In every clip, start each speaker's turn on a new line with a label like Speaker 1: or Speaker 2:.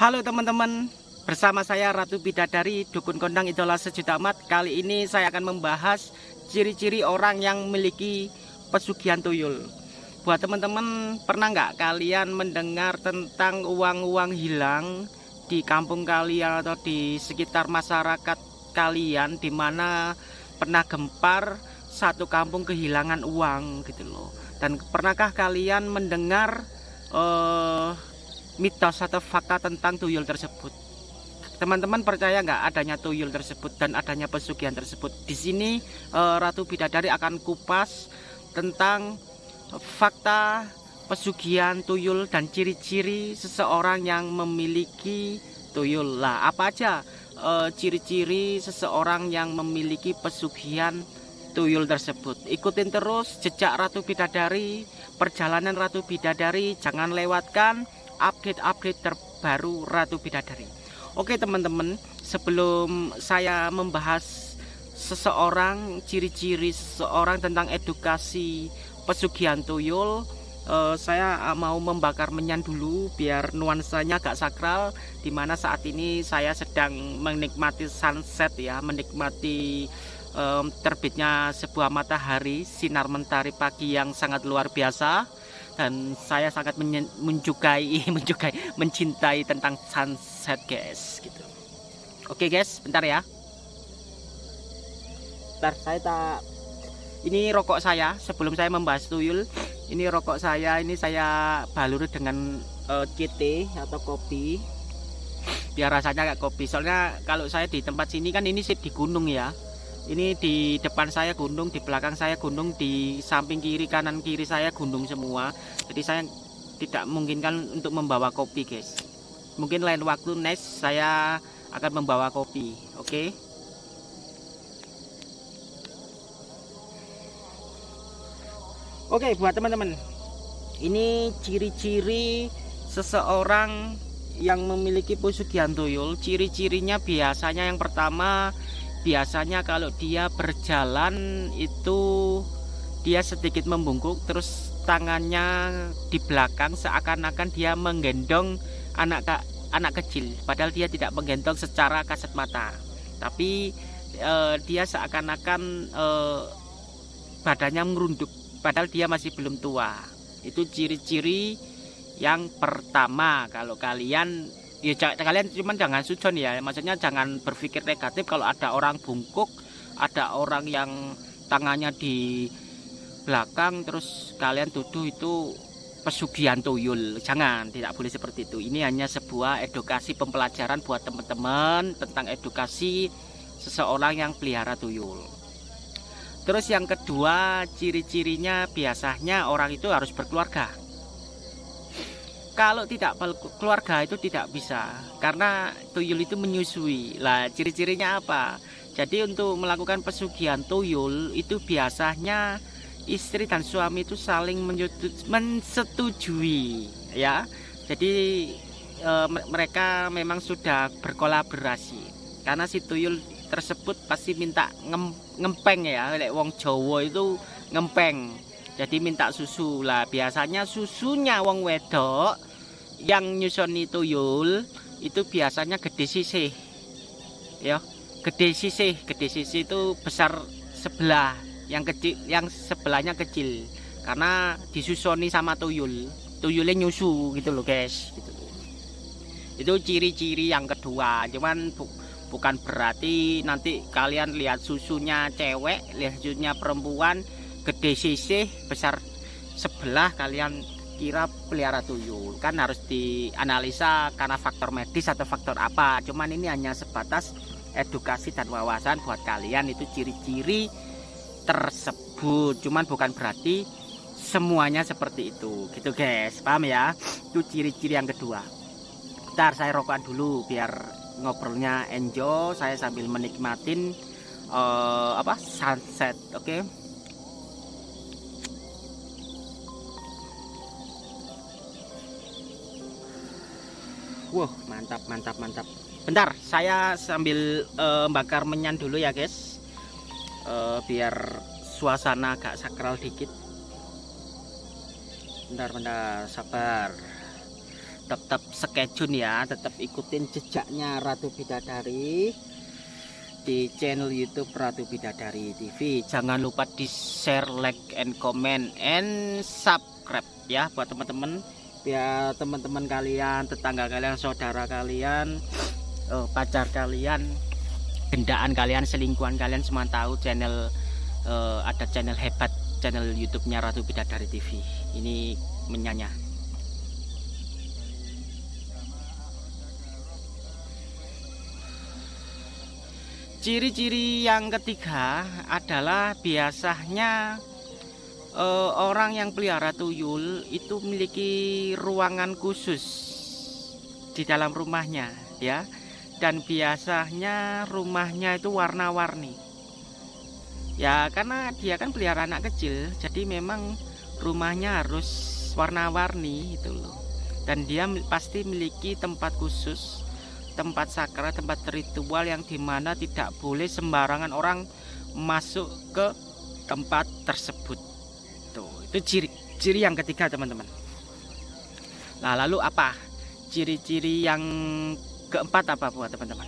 Speaker 1: Halo teman-teman, bersama saya Ratu Bidadari, Dukun Kondang Idola Sejuta Amat. Kali ini saya akan membahas ciri-ciri orang yang memiliki pesugihan tuyul. Buat teman-teman, pernah nggak kalian mendengar tentang uang-uang hilang di kampung kalian atau di sekitar masyarakat kalian di mana pernah gempar satu kampung kehilangan uang gitu loh. Dan pernahkah kalian mendengar uh, mitos atau fakta tentang tuyul tersebut. Teman-teman percaya nggak adanya tuyul tersebut dan adanya pesugihan tersebut? Di sini uh, Ratu Bidadari akan kupas tentang fakta pesugihan tuyul dan ciri-ciri seseorang yang memiliki tuyul. Lah, apa aja eh, ciri-ciri seseorang yang memiliki pesugihan tuyul tersebut? Ikutin terus jejak Ratu Bidadari, perjalanan Ratu Bidadari, jangan lewatkan update-update terbaru Ratu Bidadari. Oke teman-teman, sebelum saya membahas seseorang, ciri-ciri seseorang tentang edukasi pesugihan tuyul, uh, saya mau membakar menyan dulu biar nuansanya agak sakral di mana saat ini saya sedang menikmati sunset ya menikmati um, terbitnya sebuah matahari sinar mentari pagi yang sangat luar biasa dan saya sangat mencukai mencukai mencintai tentang sunset guys gitu. Oke guys bentar ya. Bentar saya tak ini rokok saya. Sebelum saya membahas tuyul ini rokok saya ini saya balur dengan uh, CT atau kopi. Biar rasanya kayak kopi. Soalnya kalau saya di tempat sini kan ini sih di gunung ya ini di depan saya gunung di belakang saya gunung di samping kiri kanan kiri saya gunung semua. Jadi saya tidak memungkinkan untuk membawa kopi guys. Mungkin lain waktu next saya akan membawa kopi oke? Okay? oke okay, buat teman-teman. Ini ciri-ciri seseorang yang memiliki pesugihan tuyul ciri-cirinya biasanya yang pertama biasanya kalau dia berjalan itu dia sedikit membungkuk terus tangannya di belakang seakan-akan dia menggendong anak anak kecil. Padahal dia tidak menggendong secara kasat mata. Tapi eh, dia seakan-akan eh, badannya merunduk. Padahal dia masih belum tua. Itu ciri-ciri yang pertama. Kalau kalian ya kalian cuman jangan sujon ya. Maksudnya jangan berpikir negatif kalau ada orang bungkuk ada orang yang tangannya di belakang terus kalian tuduh itu pesugihan tuyul. Jangan tidak boleh seperti itu. Ini hanya sebuah edukasi pembelajaran buat teman-teman tentang edukasi seseorang yang pelihara tuyul. Terus yang kedua ciri-cirinya biasanya orang itu harus berkeluarga kalau tidak keluarga itu tidak bisa karena tuyul itu menyusui. Lah ciri-cirinya apa? Jadi untuk melakukan pesugihan tuyul itu biasanya istri dan suami itu saling mensetujui ya. Jadi e, mereka memang sudah berkolaborasi. Karena si tuyul tersebut pasti minta ngem, ngempeng ya lek wong Jawa itu ngempeng. Jadi minta susu. Lah biasanya susunya wong wedok yang nyusoni tuyul itu biasanya gede sisih ya gede sisih gede sisih itu besar sebelah yang kecil yang sebelahnya kecil karena disusoni sama tuyul tuyulnya nyusu gitu loh guys gitu. itu ciri-ciri yang kedua cuman bu, bukan berarti nanti kalian lihat susunya cewek lihat susunya perempuan gede sisih besar sebelah kalian kira pelihara tuyul. Kan harus dianalisa karena faktor medis atau faktor apa. Cuman ini hanya sebatas edukasi dan wawasan buat kalian. Itu ciri-ciri tersebut. Cuman bukan berarti semuanya seperti itu. Gitu guys. Paham ya? Itu ciri-ciri yang kedua. Ntar saya rokokan dulu biar ngobrolnya enjoy. Saya sambil menikmatin uh, apa sunset oke? okay? Wow, mantap, mantap, mantap. Bentar, saya sambil uh, bakar menyan dulu ya, guys. Uh, biar suasana agak sakral dikit. Bentar, bentar, sabar. tetap skejun ya tetap ikutin jejaknya Ratu Bidadari di channel YouTube Ratu Bidadari TV jangan lupa di share like and comment and subscribe ya buat teman-teman biar teman-teman kalian tetangga kalian saudara kalian oh, pacar kalian gendaan kalian selingkuhan kalian semua tahu channel uh, ada channel hebat channel YouTube-nya Ratu Bidadari TV ini menyanya Ciri-ciri yang ketiga adalah biasanya eh, orang yang pelihara tuyul itu memiliki ruangan khusus di dalam rumahnya ya. Dan biasanya rumahnya itu warna-warni. Ya karena dia kan pelihara anak kecil, jadi memang rumahnya harus warna-warni itu loh. Dan dia pasti memiliki tempat khusus tempat sakral, tempat ritual yang di mana tidak boleh sembarangan orang masuk ke tempat tersebut. Itu ciri ciri yang ketiga teman-teman. Nah, lalu apa? Ciri-ciri yang keempat apa buat teman-teman?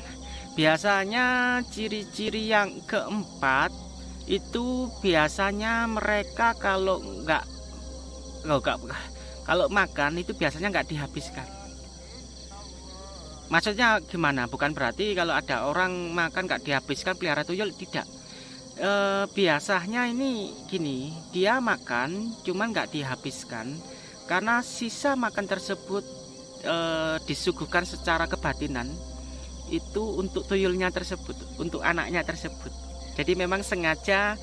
Speaker 1: Biasanya ciri-ciri yang keempat itu biasanya mereka kalau nggak nggak kalau makan itu biasanya nggak dihabiskan maksudnya gimana bukan berarti kalau ada orang makan gak dihabiskan pelihara tuyul tidak e, biasanya ini gini dia makan cuman gak dihabiskan. Karena sisa makan tersebut e, disuguhkan secara kebatinan itu untuk tuyulnya tersebut untuk anaknya tersebut. Jadi memang sengaja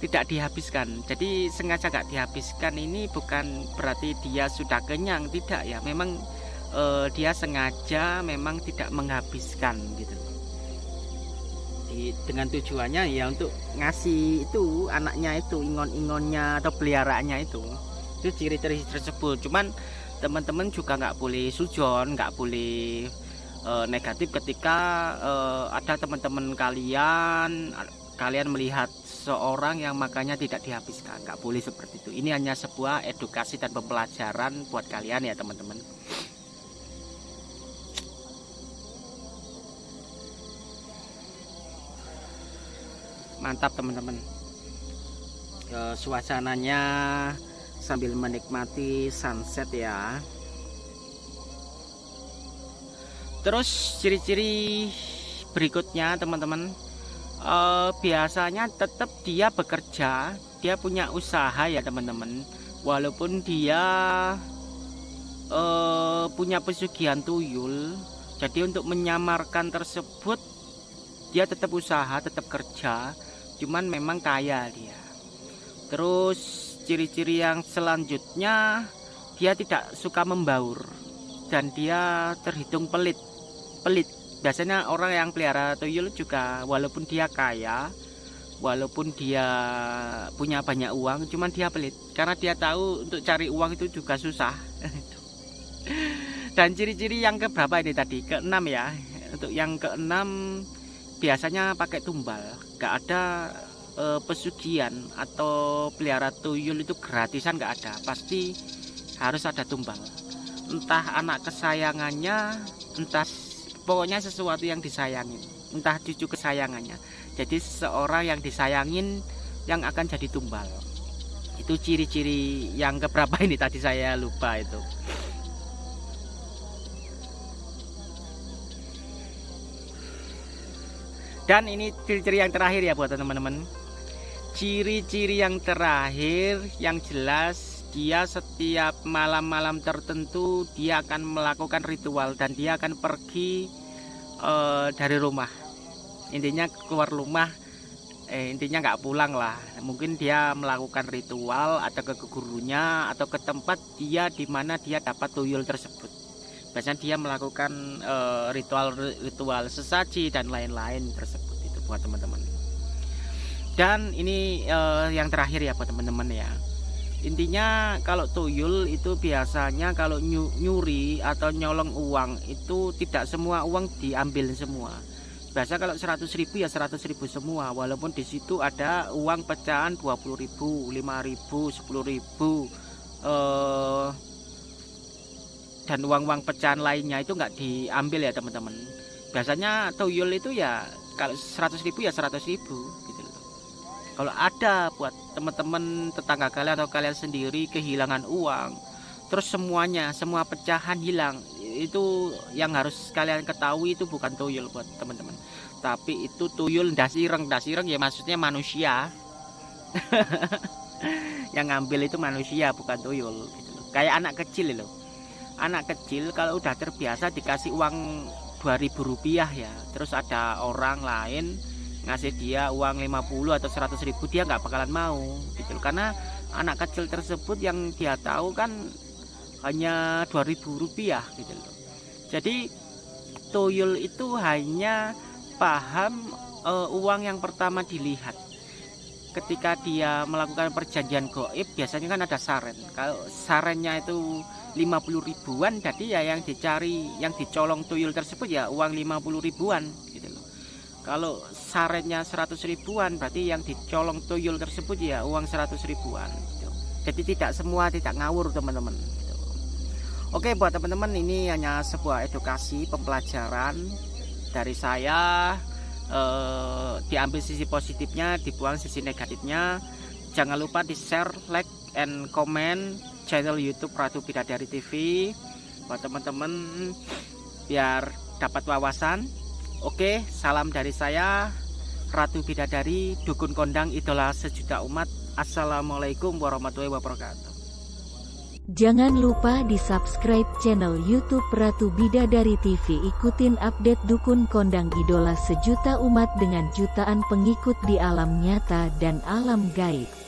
Speaker 1: tidak dihabiskan. Jadi sengaja gak dihabiskan ini bukan berarti dia sudah kenyang tidak ya. Memang uh, dia sengaja memang tidak menghabiskan gitu Dengan tujuannya ya untuk ngasih itu anaknya itu ingon-ingonnya atau peliharaannya itu. Itu ciri-ciri tersebut. Cuman teman-teman juga nggak boleh sujon nggak boleh uh, negatif ketika uh, ada teman-teman kalian kalian melihat seorang yang makannya tidak dihabiskan. Nggak boleh seperti itu. Ini hanya sebuah edukasi dan pembelajaran buat kalian ya teman-teman mantap teman-teman. E, suasananya sambil menikmati sunset ya. Terus ciri-ciri berikutnya teman-teman e, biasanya tetap dia bekerja dia punya usaha ya teman-teman. Walaupun dia e, punya pesugihan tuyul jadi untuk menyamarkan tersebut dia tetap usaha tetap kerja cuman memang kaya dia. Terus ciri-ciri yang selanjutnya dia tidak suka membaur dan dia terhitung pelit pelit. Biasanya orang yang pelihara tuyul juga walaupun dia kaya walaupun dia punya banyak uang cuman dia pelit. Karena dia tahu untuk cari uang itu juga susah. Dan ciri-ciri yang keberapa ini tadi? Keenam ya. Untuk yang keenam biasanya pakai tumbal. Gak ada e, pesugihan atau pelihara tuyul itu gratisan gak ada. Pasti harus ada tumbal. Entah anak kesayangannya entah pokoknya sesuatu yang disayangin entah cucu kesayangannya. Jadi seorang yang disayangin yang akan jadi tumbal. Itu ciri-ciri yang keberapa ini tadi saya lupa itu dan ini ciri-ciri yang terakhir ya buat teman-teman. Ciri-ciri yang terakhir yang jelas dia setiap malam-malam tertentu dia akan melakukan ritual dan dia akan pergi uh, dari rumah. Intinya keluar rumah eh, intinya nggak pulang lah. Mungkin dia melakukan ritual atau ke gurunya atau ke tempat dia di mana dia dapat tuyul tersebut biasanya dia melakukan ritual-ritual uh, sesaji dan lain-lain tersebut itu buat teman-teman. Dan ini uh, yang terakhir ya buat teman-teman ya. Intinya kalau tuyul itu biasanya kalau nyuri atau nyolong uang itu tidak semua uang diambil semua. Biasa kalau 100 ribu ya 100 ribu semua. Walaupun di situ ada uang pecahan 20 ribu 5 ribu 10 ribu uh, dan uang-uang pecahan lainnya itu nggak diambil ya teman-teman. Biasanya tuyul itu ya kalau 100 ribu ya 100 ribu gitu loh. Kalau ada buat teman-teman tetangga kalian atau kalian sendiri kehilangan uang terus semuanya semua pecahan hilang itu yang harus kalian ketahui itu bukan tuyul buat teman-teman. Tapi itu tuyul dasireng dasireng ya maksudnya manusia. Yang ngambil itu manusia bukan tuyul gitu loh. kayak anak kecil loh anak kecil kalau udah terbiasa dikasih uang 2000 rupiah ya. Terus ada orang lain ngasih dia uang 50 atau 100 ribu dia nggak bakalan mau gitu karena anak kecil tersebut yang dia tahu kan hanya 2000 rupiah gitu loh. Jadi tuyul itu hanya paham uh, uang yang pertama dilihat. Ketika dia melakukan perjanjian goib biasanya kan ada saren. Kalau sarennya itu 50 ribuan jadi ya yang dicari yang dicolong tuyul tersebut ya uang 50 ribuan gitu loh kalau sarennya 100 ribuan berarti yang dicolong tuyul tersebut ya uang 100 ribuan gitu. jadi tidak semua tidak ngawur teman-teman gitu. oke buat teman-teman ini hanya sebuah edukasi pembelajaran dari saya eh, diambil sisi positifnya dibuang sisi negatifnya jangan lupa di share like and comment channel YouTube Ratu Bidadari TV buat teman-teman biar dapat wawasan oke salam dari saya Ratu Bidadari Dukun Kondang Idola Sejuta Umat Assalamualaikum warahmatullahi wabarakatuh
Speaker 2: Jangan lupa di subscribe channel YouTube Ratu Bidadari TV. Ikutin update dukun kondang idola sejuta umat dengan jutaan pengikut di alam nyata dan alam gaib.